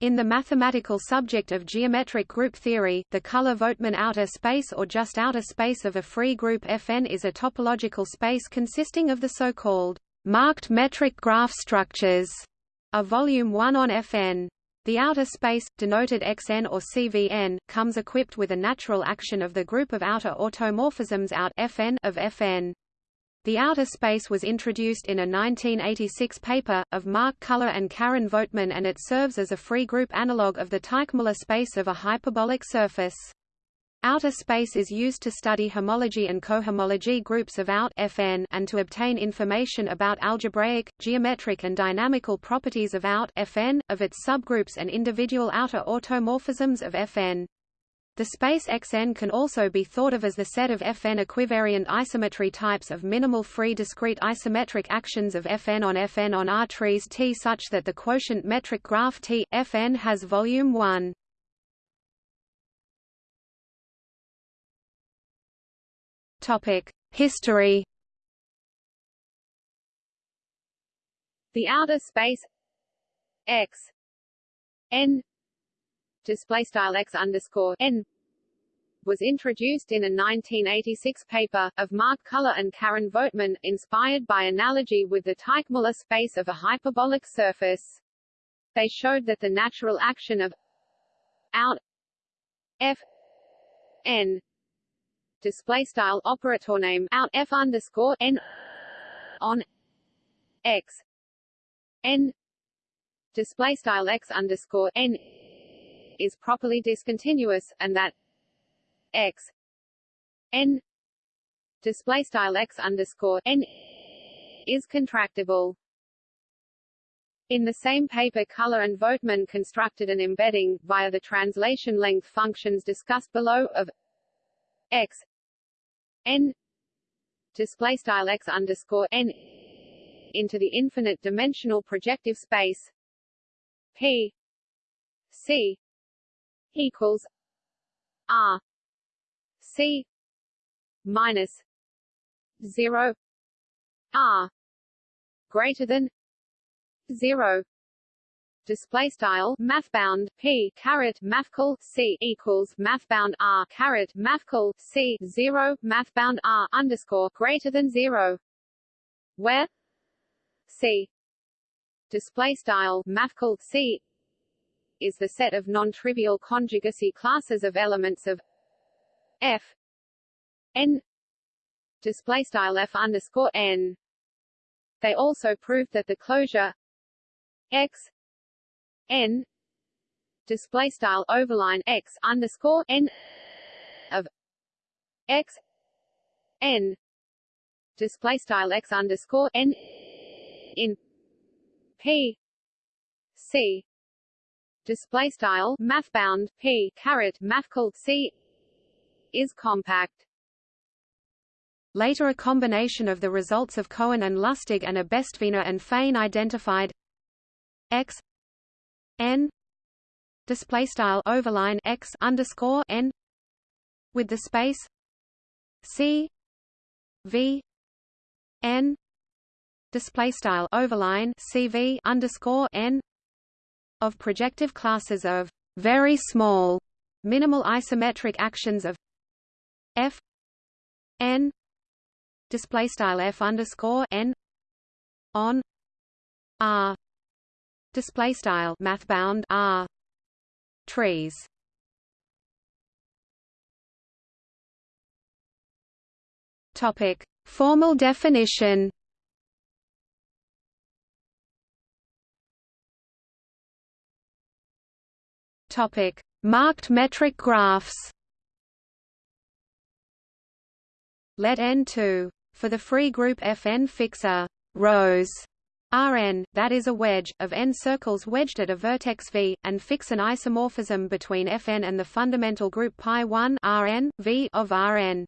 In the mathematical subject of geometric group theory, the Culler-Vogtmann outer space or just outer space of a free group Fn is a topological space consisting of the so-called marked metric graph structures of volume 1 on Fn. The outer space, denoted Xn or CVn, comes equipped with a natural action of the group of outer automorphisms out Fn of Fn. The outer space was introduced in a 1986 paper, of Mark Culler and Karen Vogtmann and it serves as a free group analog of the Teichmuller space of a hyperbolic surface. Outer space is used to study homology and cohomology groups of out Fn and to obtain information about algebraic, geometric and dynamical properties of out Fn, of its subgroups and individual outer automorphisms of Fn. The space Xn can also be thought of as the set of Fn equivariant isometry types of minimal free discrete isometric actions of Fn on Fn on R trees T such that the quotient metric graph T, Fn has volume 1. History The outer space X n display style x underscore n was introduced in a 1986 paper, of Mark Culler and Karen Vogtmann, inspired by analogy with the Teichmuller space of a hyperbolic surface. They showed that the natural action of out f n display style operator name out f underscore n on x n display style x underscore n is properly discontinuous, and that x n display style x underscore n is contractible. In the same paper Culler and Vogtmann constructed an embedding, via the translation length functions discussed below, of x n display style x underscore n into the infinite dimensional projective space p c equals R C minus zero R greater than zero. Display style mathbound p caret mathcal c equals mathbound r caret mathcal c zero mathbound r underscore greater than zero. Where c display style c is the set of non-trivial conjugacy classes of elements of f n display style f underscore n. They also proved that the closure x n display style overline x underscore n of x n display style x underscore n in p c display style mathbound p caret mathcal c is compact. Later a combination of the results of Cohen and Lustig and a Bestvina and Feighn identified x n display style overline x underscore n with the space c v n display style overline cv underscore n of projective classes of very small minimal isometric actions of f n display style f underscore n on r display style math bound r trees. Topic formal definition Topic: Marked metric graphs. Let N2 for the free group Fn fix a rose Rn, that is a wedge, of n circles wedged at a vertex V, and fix an isomorphism between Fn and the fundamental group pi1 Rn, v of Rn.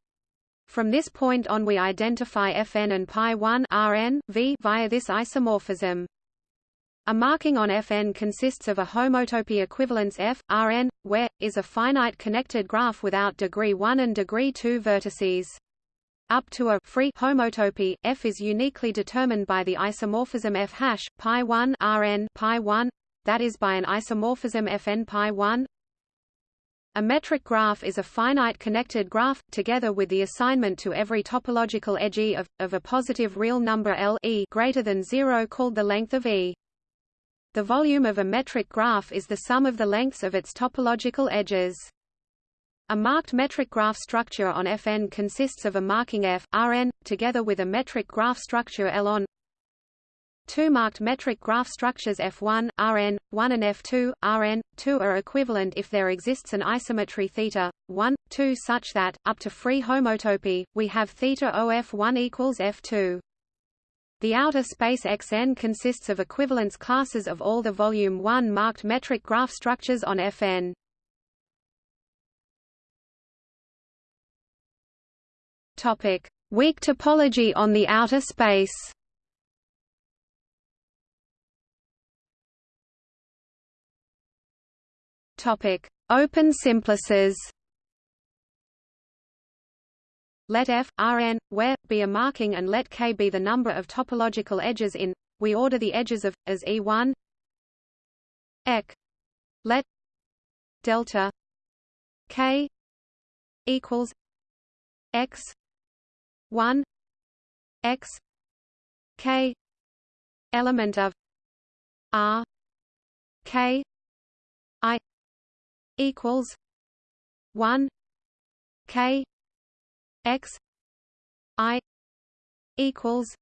From this point on we identify Fn and pi1 Rn, v via this isomorphism. A marking on Fn consists of a homotopy equivalence F, Rn, where, is a finite connected graph without degree 1 and degree 2 vertices. Up to a free homotopy, F is uniquely determined by the isomorphism F hash, pi 1 Rn pi 1 that is by an isomorphism Fn pi 1 a metric graph is a finite connected graph, together with the assignment to every topological edge E of, of a positive real number L e greater than zero called the length of E. The volume of a metric graph is the sum of the lengths of its topological edges. A marked metric graph structure on Fn consists of a marking f, Rn, together with a metric graph structure L on Two marked metric graph structures F1, Rn, 1 and F2, Rn, 2 are equivalent if there exists an isometry theta, 1, 2 such that, up to free homotopy, we have theta OF1 equals F2. The outer space Xn consists of equivalence classes of all the volume 1 marked metric graph structures on Fn. Topic: Weak topology on the outer space. Topic: Open simplices. Let f Rn where be a marking and let k be the number of topological edges in. We order the edges of as E1 ek let delta k equals x 1 x k element of r k i equals one K X I equals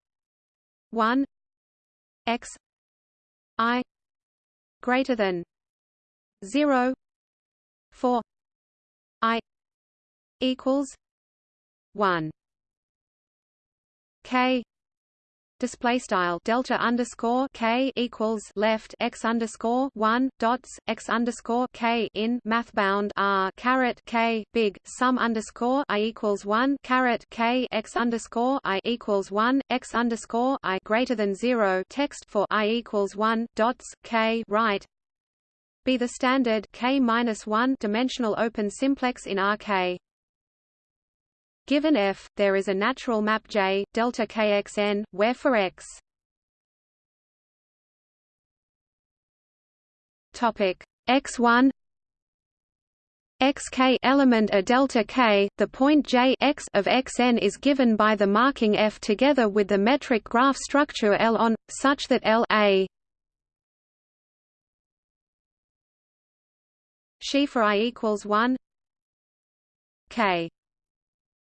one X I greater than zero four I equals one K display style delta underscore k equals left x underscore one dots x underscore k in math bound r caret k big sum underscore i equals one caret k x underscore i equals one x underscore i greater than zero text for i equals one dots k right be the standard k minus one dimensional open simplex in RK. Given F, there is a natural map J delta kxn, where for x. Topic. X1 xk element a delta k, the point j x of xn is given by the marking f together with the metric graph structure L on, such that L a she for i equals 1 k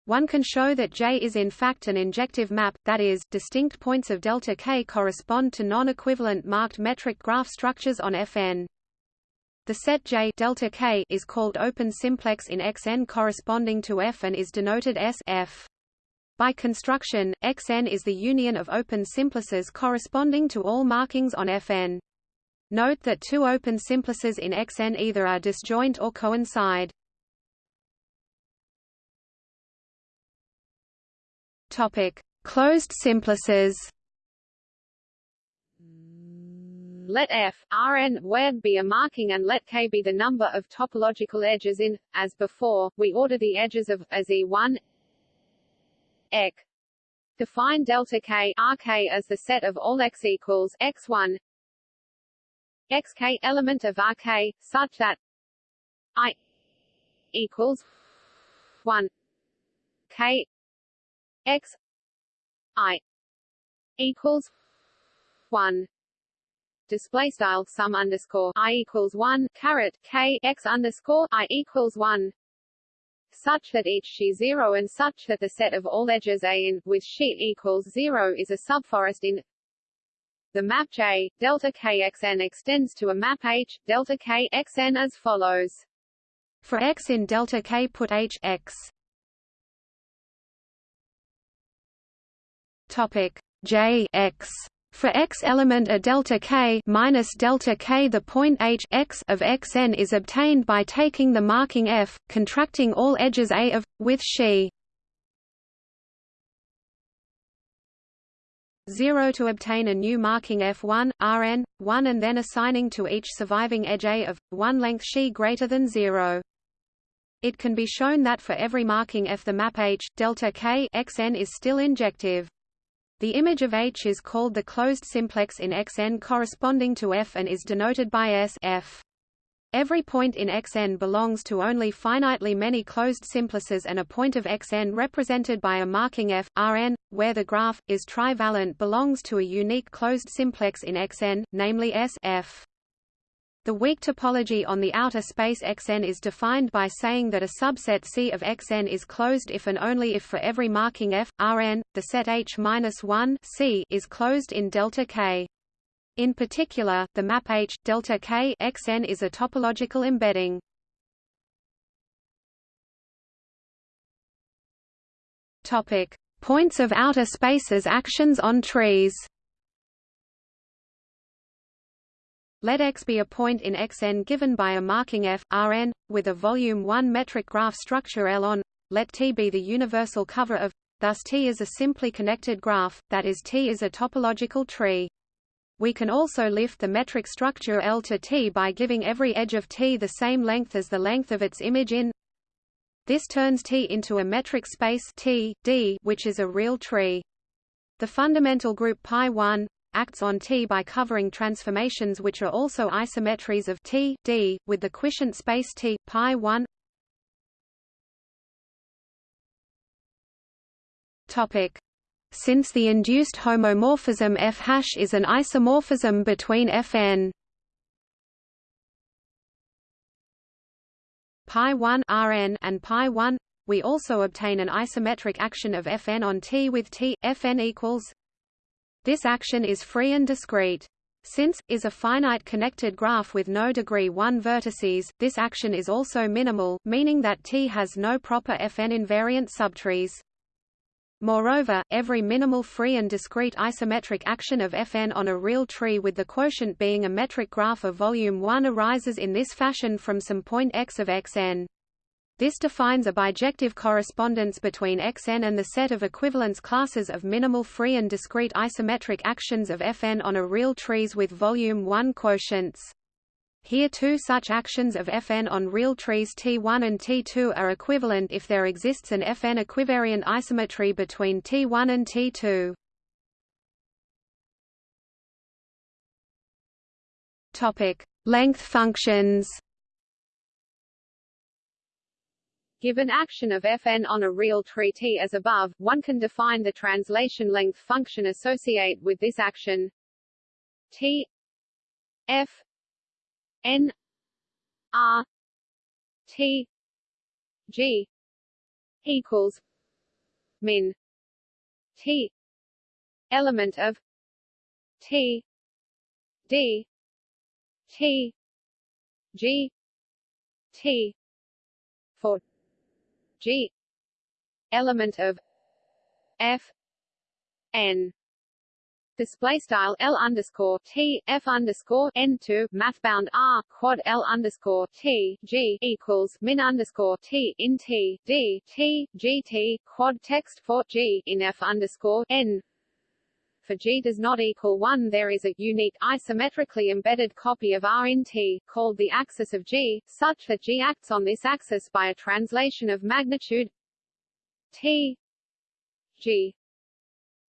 one can show that J is in fact an injective map, that is, distinct points of delta K correspond to non-equivalent marked metric graph structures on Fn. The set J delta K is called open simplex in Xn corresponding to F and is denoted S F. By construction, Xn is the union of open simplices corresponding to all markings on Fn. Note that two open simplices in Xn either are disjoint or coincide. Topic: Closed simplices. Let f Rn where be a marking and let k be the number of topological edges in. As before, we order the edges of as E1 ek. Define delta k Rk as the set of all x equals x1 xk element of Rk such that I equals 1 k x i equals one. Display style sum underscore i equals one caret k x underscore i equals one. Such that each she zero and such that the set of all edges a in with sheet equals zero is a subforest in the map J delta kxn extends to a map H delta kxn as follows. For x in delta k put H x topic J x. For x element a delta k minus delta k the point h x of xn is obtained by taking the marking f, contracting all edges a of with she 0 to obtain a new marking f1 rn 1 and then assigning to each surviving edge a of 1 length she greater than 0 it can be shown that for every marking f the map h delta k xn is still injective The image of H is called the closed simplex in Xn corresponding to F and is denoted by S F. Every point in Xn belongs to only finitely many closed simplices and a point of Xn represented by a marking F, Rn, where the graph, is trivalent belongs to a unique closed simplex in Xn, namely S F. The weak topology on the outer space Xn is defined by saying that a subset C of Xn is closed if and only if for every marking F, Rn, the set H-1 C is closed in delta K. In particular, the map H delta K Xn is a topological embedding. Topic: Points of outer spaces actions on trees. Let X be a point in Xn given by a marking F, Rn, with a volume 1 metric graph structure L on. Let T be the universal cover of. Thus T is a simply connected graph, that is T is a topological tree. We can also lift the metric structure L to T by giving every edge of T the same length as the length of its image in This turns T into a metric space T, D, which is a real tree. The fundamental group pi1 acts on T by covering transformations which are also isometries of T, D, with the quotient space T, pi1 Topic. Since the induced homomorphism F hash is an isomorphism between Fn pi 1 Rn and pi 1 we also obtain an isometric action of Fn on T with T Fn equals this action is free and discrete since is a finite connected graph with no degree 1 vertices this action is also minimal meaning that T has no proper Fn invariant subtrees Moreover, every minimal free and discrete isometric action of Fn on a real tree with the quotient being a metric graph of volume 1 arises in this fashion from some point x of Xn. This defines a bijective correspondence between Xn and the set of equivalence classes of minimal free and discrete isometric actions of Fn on a real trees with volume 1 quotients. Here two such actions of Fn on real trees T1 and T2 are equivalent if there exists an Fn equivariant isometry between T1 and T2. Topic: Length functions. Given action of Fn on a real tree T as above, one can define the translation length function associate with this action. T F N R T G equals min T element of T D T G T for G. Element of F. N. Display style L underscore T F underscore N two mathbound R quad L underscore T G equals min underscore T in T D T G T quad text for G in F underscore N for G does not equal 1 there is a unique isometrically embedded copy of R in T, called the axis of G, such that G acts on this axis by a translation of magnitude T G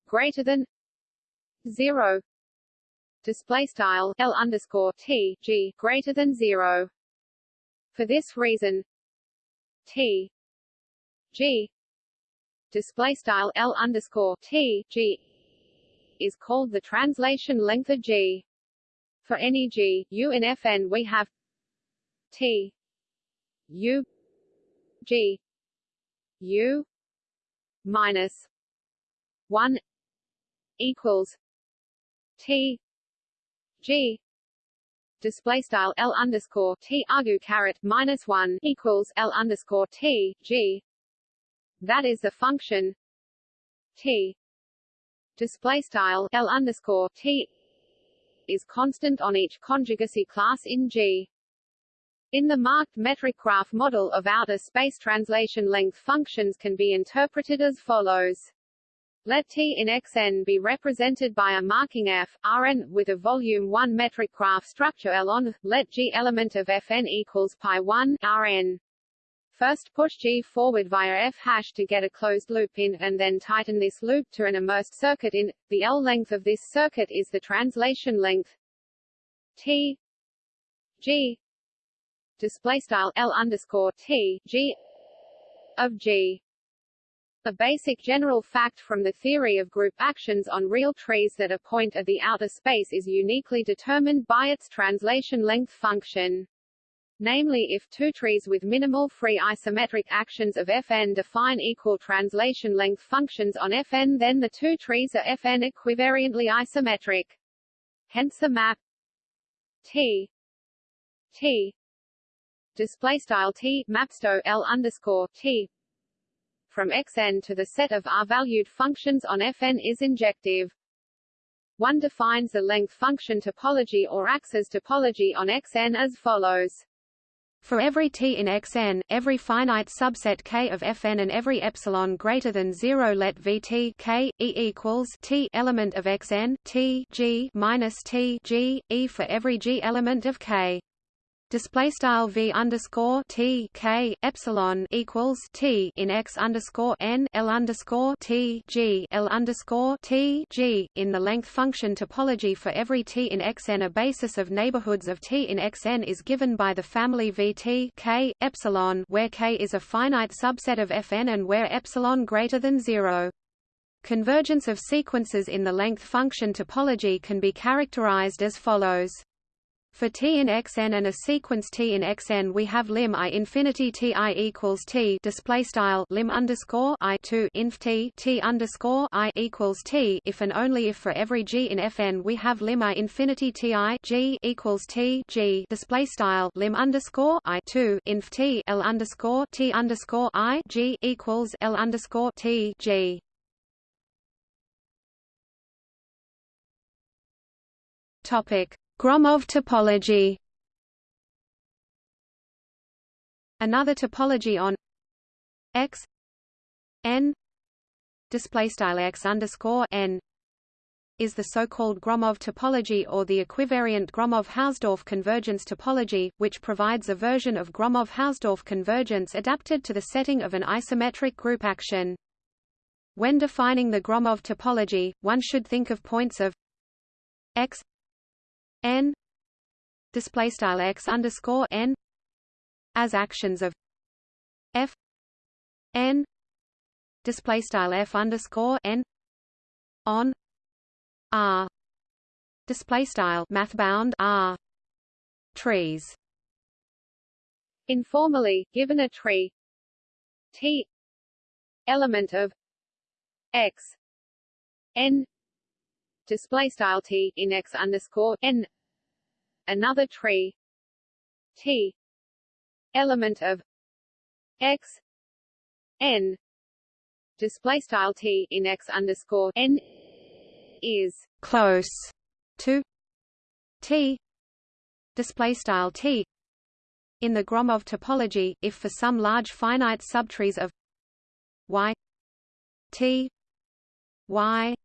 greater than 0 display style L underscore T G greater than 0 for this reason T G display style L underscore T G is called the translation length of G. For any G U in Fn we have T U G U minus 1 equals T G. Display style L underscore T argue caret minus one equals L underscore T G. That is the function T display style L underscore T is constant on each conjugacy class in G. In the marked metric graph model of outer space translation length functions can be interpreted as follows. Let T in Xn be represented by a marking F, Rn, with a volume 1 metric graph structure L on, let G element of Fn equals pi 1 Rn. First push G forward via F hash to get a closed loop in, and then tighten this loop to an immersed circuit in. The L length of this circuit is the translation length T G display style L underscore T G of G. A basic general fact from the theory of group actions on real trees that a point of the outer space is uniquely determined by its translation length function. Namely if two trees with minimal free isometric actions of Fn define equal translation length functions on Fn then the two trees are Fn equivariantly isometric. Hence the map T T display style T mapsto L underscore T from Xn to the set of R-valued functions on Fn is injective. One defines the length function topology or axis topology on Xn as follows. For every t in Xn, every finite subset K of Fn and every epsilon greater than 0 let Vt K E equals T element of Xn T G minus T G E for every G element of K display style v underscore t k epsilon equals t in x underscore n l underscore t g l underscore t g in the length function topology for every t in xn. A basis of neighborhoods of t in xn is given by the family v t k epsilon, where k is a finite subset of fn and where epsilon greater than zero. Convergence of sequences in the length function topology can be characterized as follows. For t in xn and a sequence t in xn, we have lim i infinity ti equals t display style lim underscore i two inf t t underscore i equals t. If and only if for every g in fn we have lim i infinity ti g equals t g display style lim underscore i two inf t l underscore t underscore i g equals l underscore t g. Topic Gromov topology Another topology on X n display style X underscore n is the so-called Gromov topology or the equivariant Gromov-Hausdorff convergence topology, which provides a version of Gromov-Hausdorff convergence adapted to the setting of an isometric group action. When defining the Gromov topology, one should think of points of x n display style x underscore n as actions of f n display style f underscore n on r display style mathbound r trees. Informally given a tree t element of x n display style t in x underscore n. Another tree. T. Element of x. N. Display style t in x underscore n is close to t. Display style t. In the Gromov topology if for some large finite subtrees of y t y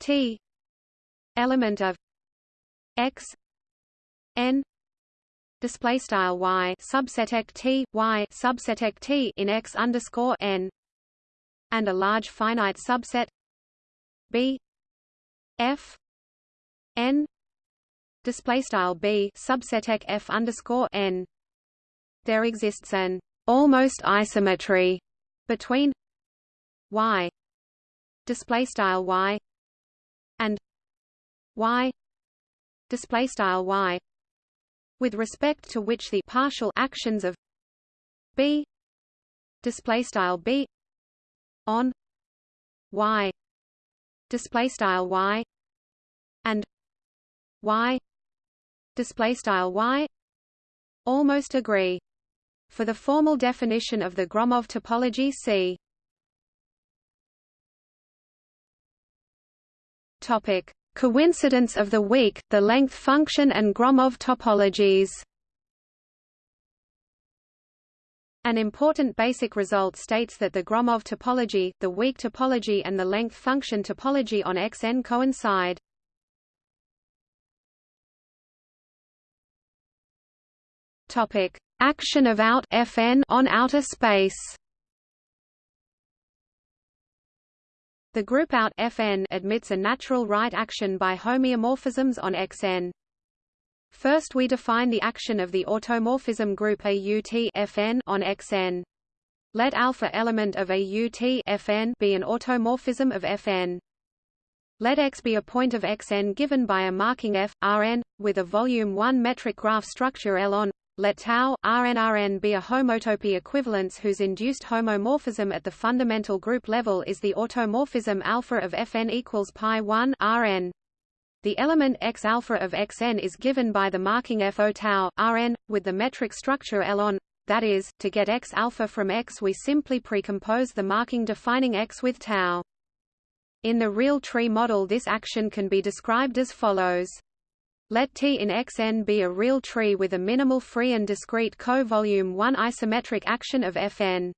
t element of x n display style y subset t y subset t in x underscore n and a large finite subset b f n display style b subset f underscore n. There exists an almost isometry between y display style y y display style y with respect to which the partial actions of b display style b on y display style y and y display style y almost agree for the formal definition of the Gromov topology see topic Coincidence of the weak, the length function and Gromov topologies An important basic result states that the Gromov topology, the weak topology and the length function topology on Xn coincide. Topic: action of out Fn on outer space. The group out Fn admits a natural right action by homeomorphisms on Xn. First we define the action of the automorphism group AUT Fn on Xn. Let alpha element of AUT Fn be an automorphism of Fn. Let X be a point of Xn given by a marking F, Rn, with a volume 1 metric graph structure L on. Let tau, Rn Rn be a homotopy equivalence whose induced homomorphism at the fundamental group level is the automorphism alpha of Fn equals pi 1 Rn. The element X alpha of Xn is given by the marking FO tau, Rn, with the metric structure L on. That is, to get X alpha from X we simply precompose the marking defining X with tau. In the real tree model this action can be described as follows. Let T in Xn be a real tree with a minimal free and discrete co-volume 1 isometric action of Fn.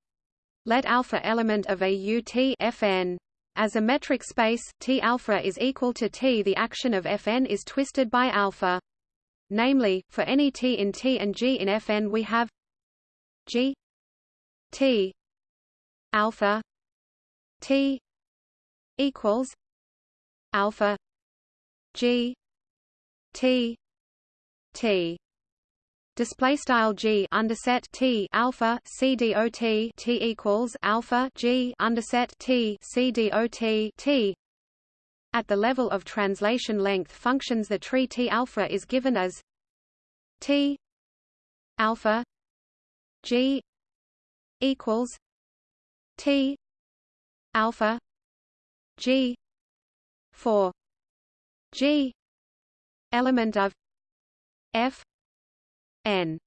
Let alpha element of a UT Fn as a metric space, T alpha is equal to T. The action of Fn is twisted by alpha. Namely, for any T in T and G in Fn we have G T alpha T equals alpha G T. T. Display style g underset t alpha c dot t equals alpha g underset t c dot at the level of translation length functions the tree t alpha is given as t alpha g equals t alpha g for g element of f n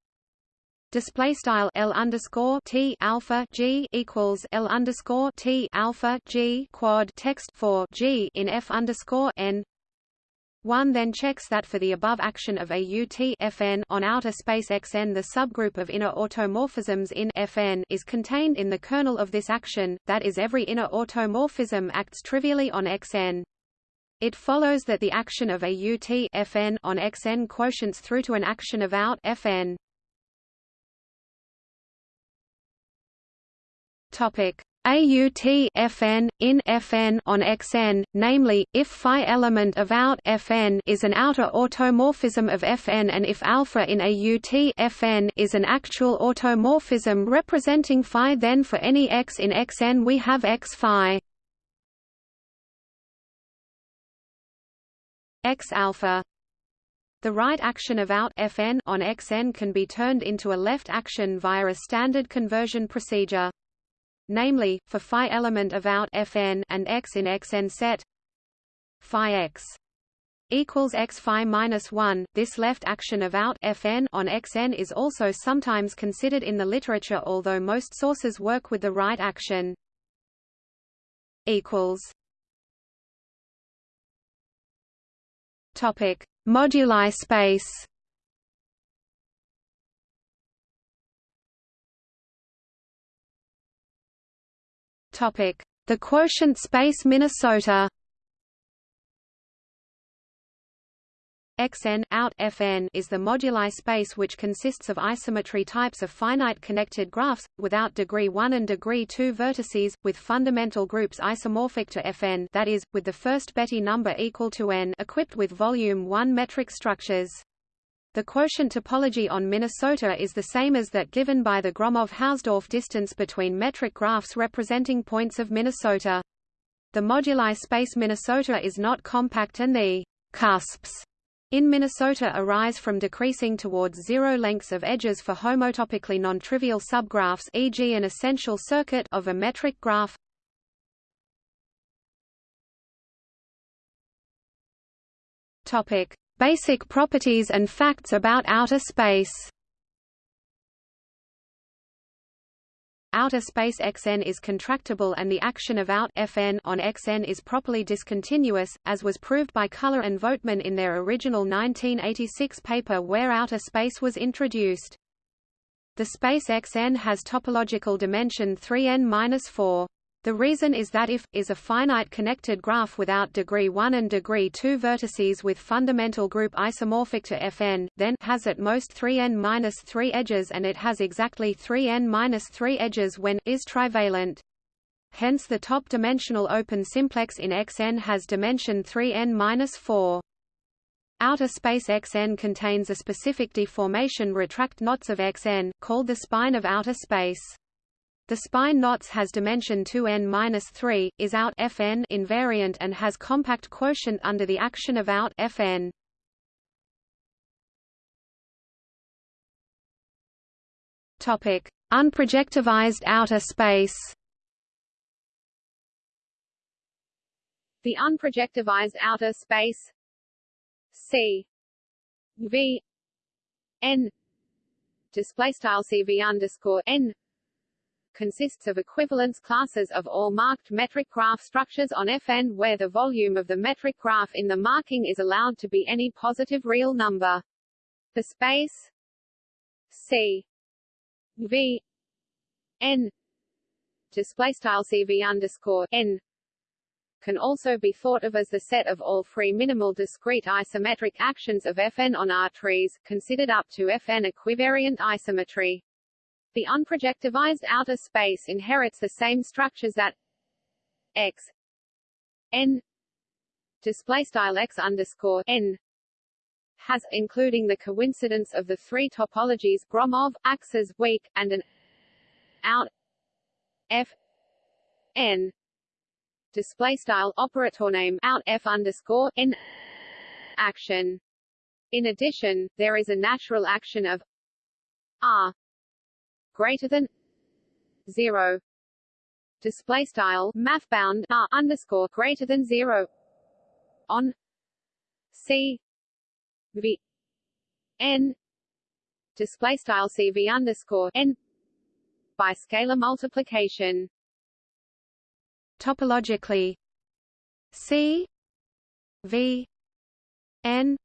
display style L underscore T alpha G equals L underscore T alpha G quad text for G in F underscore N one then checks that for the above action of a UT Fn on outer space Xn the subgroup of inner automorphisms in Fn is contained in the kernel of this action, that is every inner automorphism acts trivially on Xn. It follows that the action of a UT Fn on Xn quotients through to an action of out Fn. Topic AUT Fn in Fn on Xn, namely, if phi element of out Fn is an outer automorphism of Fn and if alpha in AUT Fn is an actual automorphism representing phi then for any x in Xn we have x phi. X alpha the right action of out Fn on Xn can be turned into a left action via a standard conversion procedure. Namely, for phi element of out Fn and x in Xn set phi x equals x phi minus 1 this left action of out fn on xn is also sometimes considered in the literature although most sources work with the right action equals Topic: Moduli space. Topic: The quotient space Minnesota. Xn out Fn is the moduli space which consists of isometry types of finite connected graphs, without degree 1 and degree 2 vertices, with fundamental groups isomorphic to Fn that is, with the first Betti number equal to n equipped with volume 1 metric structures. The quotient topology on Minnesota is the same as that given by the Gromov-Hausdorff distance between metric graphs representing points of Minnesota. The moduli space Minnesota is not compact and the cusps in Minnesota arise from decreasing towards zero lengths of edges for homotopically non-trivial subgraphs e.g. an essential circuit of a metric graph. Topic: Basic properties and facts about outer space. Outer space Xn is contractible and the action of out Fn on Xn is properly discontinuous, as was proved by Culler and Vogtmann in their original 1986 paper where outer space was introduced. The space Xn has topological dimension 3n-4. The reason is that if is a finite connected graph without degree 1 and degree 2 vertices with fundamental group isomorphic to Fn, then has at most 3n-3 edges and it has exactly 3n-3 edges when is trivalent. Hence the top dimensional open simplex in Xn has dimension 3n-4. Outer space Xn contains a specific deformation retract knots of Xn, called the spine of outer space. The spine knots has dimension 2n-3, is out Fn invariant and has compact quotient under the action of out Fn. Topic: Unprojectivized outer space. The unprojectivized outer space C V N display style CV underscore N consists of equivalence classes of all marked metric graph structures on Fn where the volume of the metric graph in the marking is allowed to be any positive real number. The space C V N display style CV underscore N can also be thought of as the set of all free minimal discrete isometric actions of Fn on R trees, considered up to Fn equivariant isometry. The unprojectivized outer space inherits the same structures that x n display style x underscore n has, including the coincidence of the three topologies Gromov, axes, weak, and an out f n display style operator name out f underscore n action. In addition, there is a natural action of r greater than zero. Display style math bound r underscore greater than zero. On c v n. Display style cv underscore n. By scalar multiplication. Topologically c v n.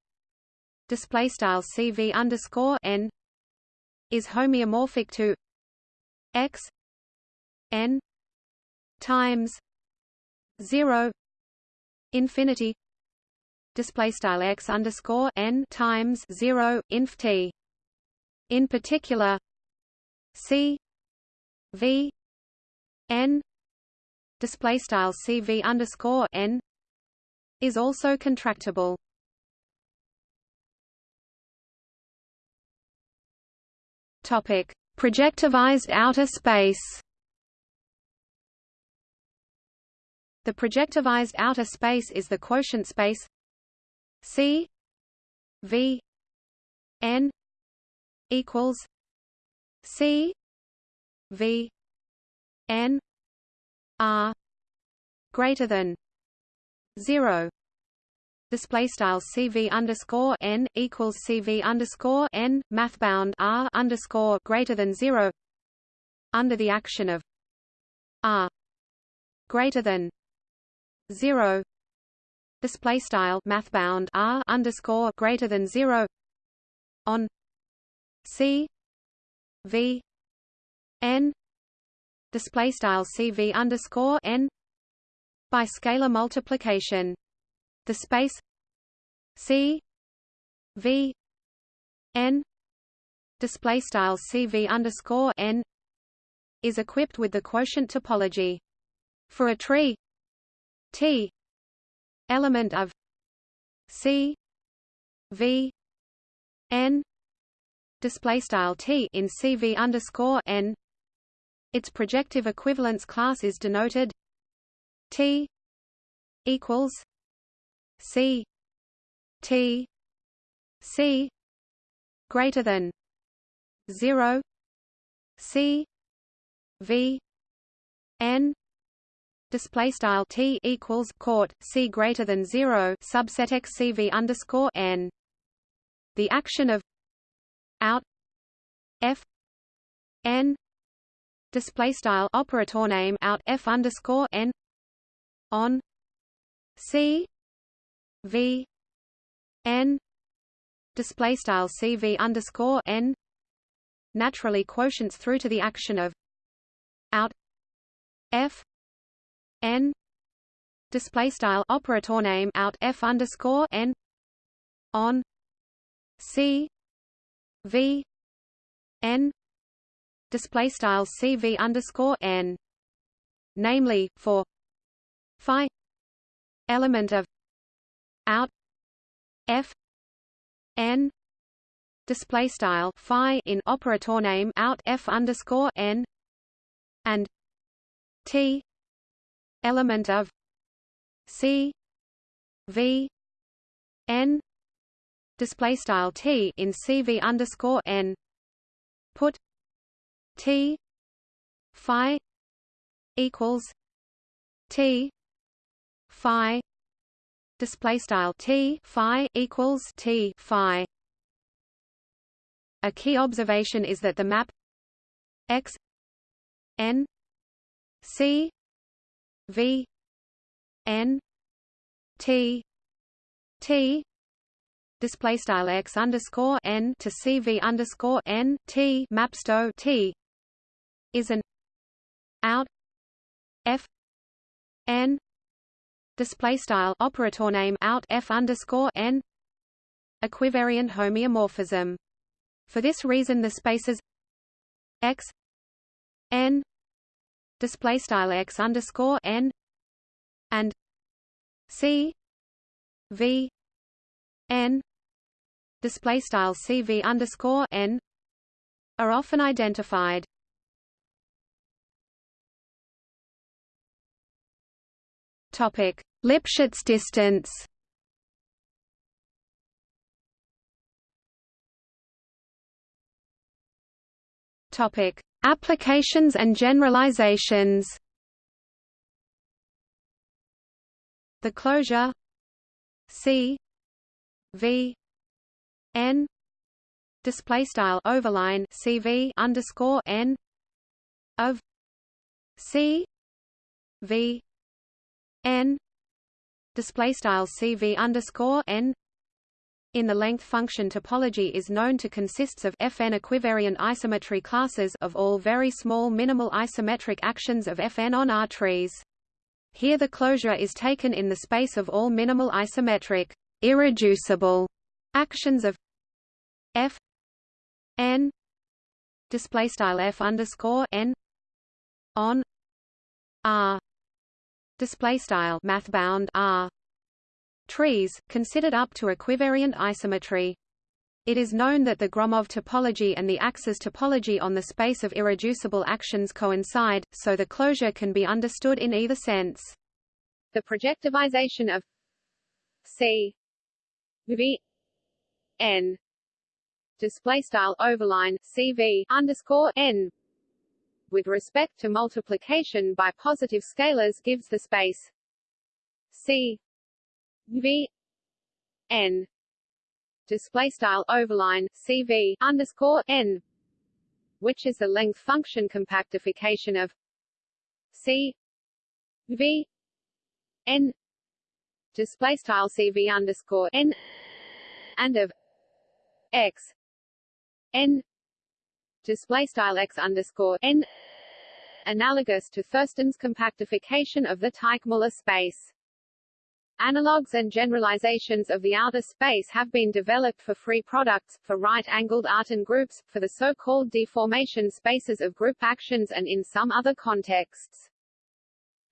Display style cv underscore n is homeomorphic to x n times 0 infinity display style x underscore n times 0 inf t. In particular c v n display style cv underscore n is also contractible Topic: Projectivized outer space. The projectivized outer space is the quotient space C V N equals C V N R greater than zero display style cv underscore n equals cv underscore n mathbound r underscore greater than zero under the action of r greater than zero display style mathbound r underscore greater than zero on c v n display style cv underscore n by scalar multiplication the space C V N display style CV underscore N is equipped with the quotient topology. For a tree T element of C V N display style T in CV underscore N its projective equivalence class is denoted T equals C T C greater than zero C V N display style T equals court C greater than zero subset X C V underscore N. The action of out F N display style operator name out F underscore N on C v n. Display style cv underscore n. Naturally quotients through to the action of out f. N. Display style operator name out f underscore n. On c. V. N. Display style cv underscore n. Namely for phi element of out f n display style phi in operator name out f underscore n and t element of c v n display style t in cv underscore n put t phi equals t phi display style t phi equals t phi. A key observation is that the map x n c v n t t display style x underscore n to cv underscore n t mapsto t is an out f n display style operator name out f underscore n equivariant homeomorphism. For this reason, the spaces x n display style x underscore n and c v n display style cv underscore n are often identified. Topic: Lipschitz distance. Topic: Applications and generalizations. The closure C V N display style overline CV underscore N of C V n. Display style cv underscore n. In the length function topology is known to consists of fn equivariant isometry classes of all very small minimal isometric actions of fn on R trees. Here the closure is taken in the space of all minimal isometric irreducible actions of f n. Display style f underscore n on R display style math bound R trees considered up to equivariant isometry. It is known that the Gromov topology and the axis topology on the space of irreducible actions coincide, so the closure can be understood in either sense. The projectivization of C V N display style overline CV underscore N with respect to multiplication by positive scalars gives the space C V N. Display style overline CV underscore N which is the length function compactification of C V N. Display style CV underscore N and of X N display style x underscore n analogous to Thurston's compactification of the Teichmuller space. Analogues and generalizations of the outer space have been developed for free products, for right-angled Artin groups, for the so-called deformation spaces of group actions and in some other contexts.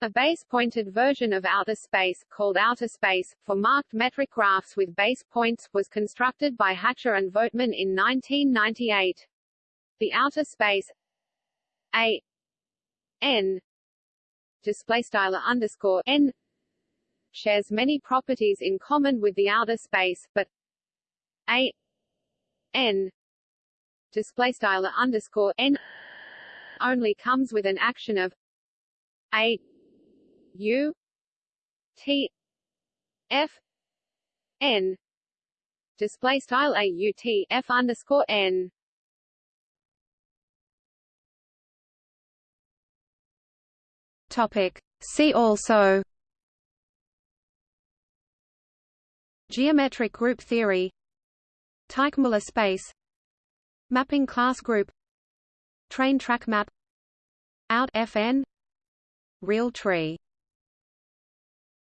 A base-pointed version of outer space, called outer space, for marked metric graphs with base points, was constructed by Hatcher and Vogtmann in 1998. The outer space A n display style underscore n shares many properties in common with the outer space, but A n display style underscore n only comes with an action of A U T F n display style A U T F underscore n Topic. See also Geometric group theory Teichmuller space Mapping class group Train track map Out FN Real tree